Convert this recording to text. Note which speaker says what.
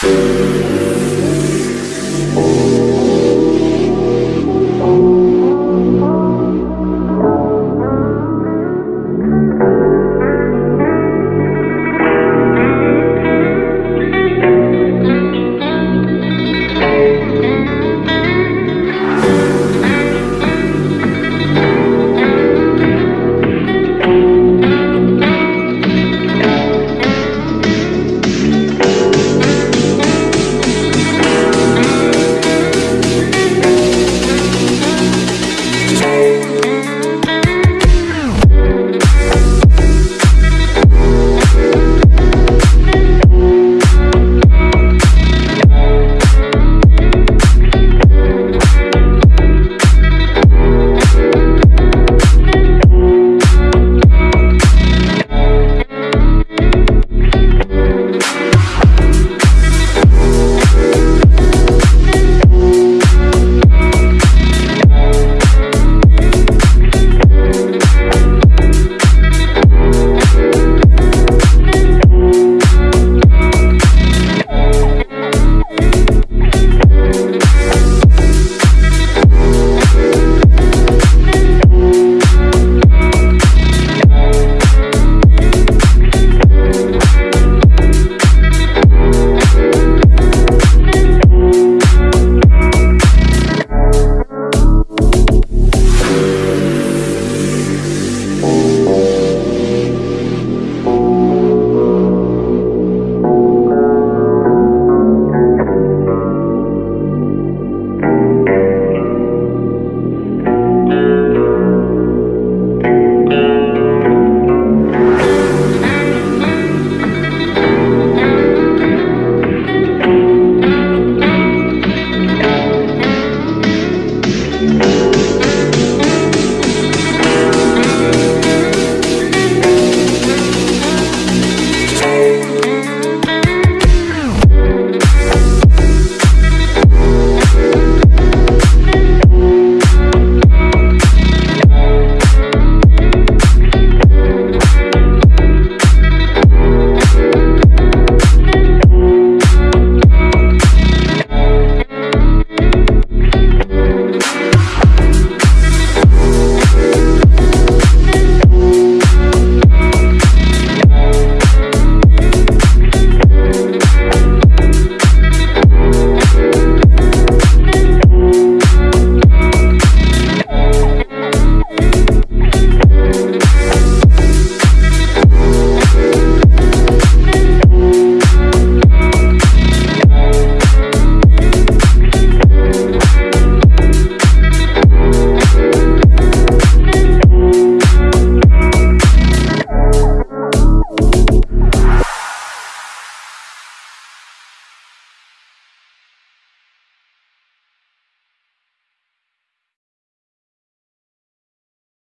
Speaker 1: Música